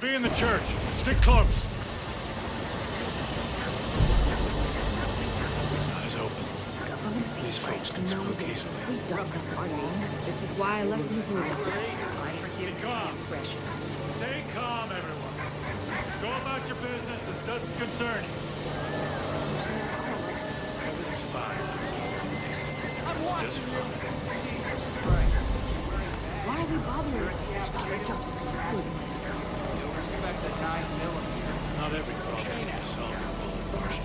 the church. Stick close. Eyes open. These folks can spook easily. We don't alone. This is why I left Missouri. I forgive Be the calm. expression. Stay calm, everyone. Go about your business. This doesn't concern you. Everything's fine. I'm watching you. Why are they bothering us? Father Joseph is good man. respect the 9 millimeter. Not every problem is solvable, Marshal.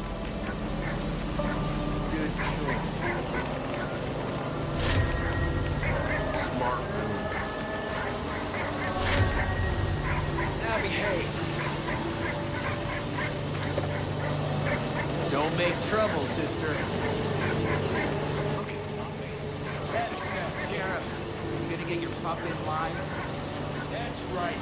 Good choice. Smart move. Now behave. Don't make trouble, sister. Sheriff, you gonna get your pup in line? That's right.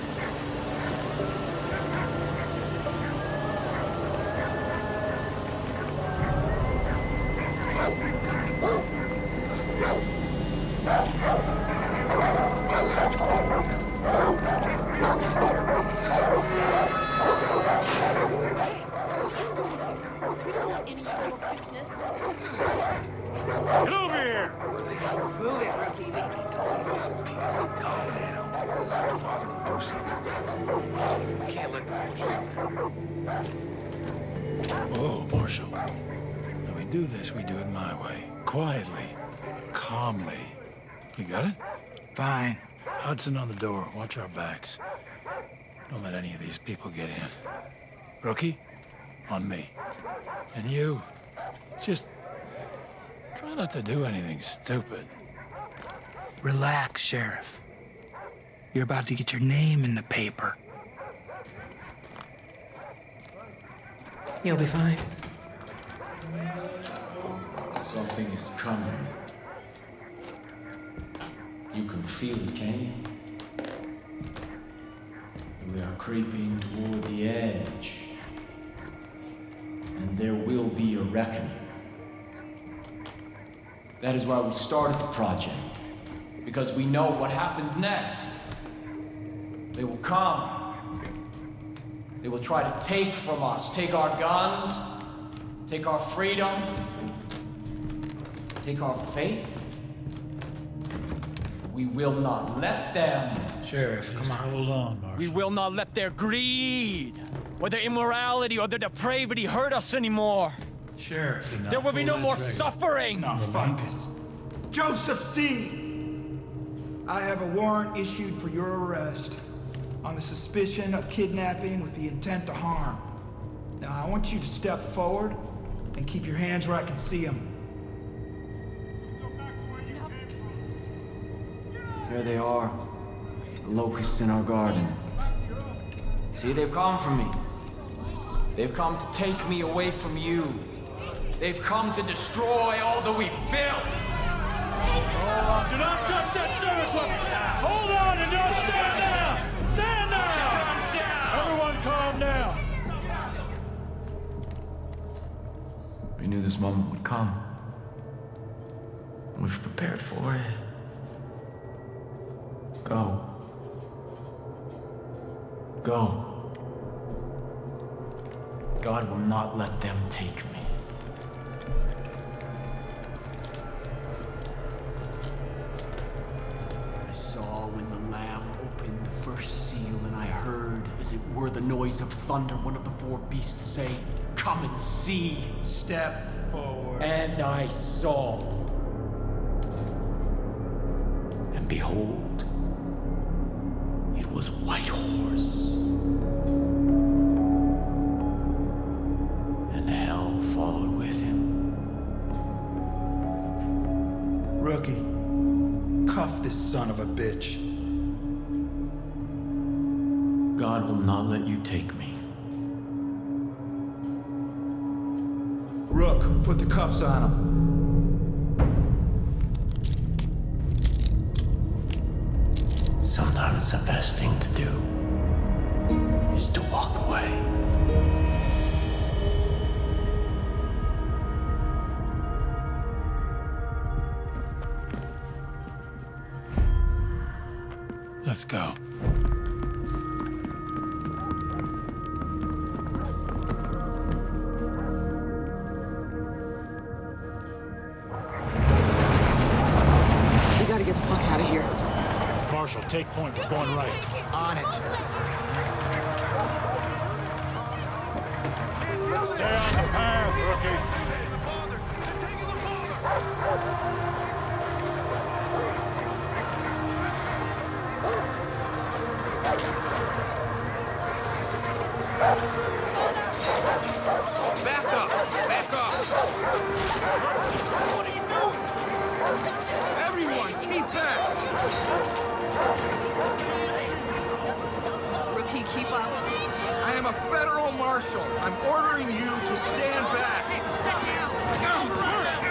Get over here! Move it, rookie. Calm down. Father will do something. We can't let the bushes Whoa, oh, Marshal. When we do this, we do it my way. Quietly. Calmly. You got it? Fine. Hudson on the door. Watch our backs. Don't let any of these people get in. Rookie, on me. And you, just try not to do anything stupid. Relax, Sheriff. You're about to get your name in the paper. You'll be fine. Something is coming. You can feel it, can you? We are creeping toward the edge. And there will be a reckoning. That is why we started the project. Because we know what happens next. They will come. They will try to take from us, take our guns, take our freedom, take our faith. We will not let them. Sheriff, come on. hold on, Marshal. We will not let their greed, or their immorality, or their depravity hurt us anymore. Sheriff. Do There will be no more trigger. suffering. No, fungus. Joseph Seed. I have a warrant issued for your arrest on the suspicion of kidnapping with the intent to harm. Now, I want you to step forward and keep your hands where I can see them. There they are, the locusts in our garden. See, they've come for me. They've come to take me away from you. They've come to destroy all that we've built. Do not touch that service weapon! Hold on and don't stand down! Stand down! Everyone calm down! We knew this moment would come. We've prepared for it. Go. Go. God will not let them take me. First seal, and I heard, as it were the noise of thunder, one of the four beasts say, Come and see. Step forward. And I saw. And behold, it was a white horse. And hell followed with him. Rookie, cuff this son of a bitch. God will not let you take me. Rook, put the cuffs on him. Sometimes the best thing to do is to walk away. Let's go. Take point. We're going right. On it. Stay on the path, rookie. Marshal. I'm ordering you to stand back. Hey, step down. Stand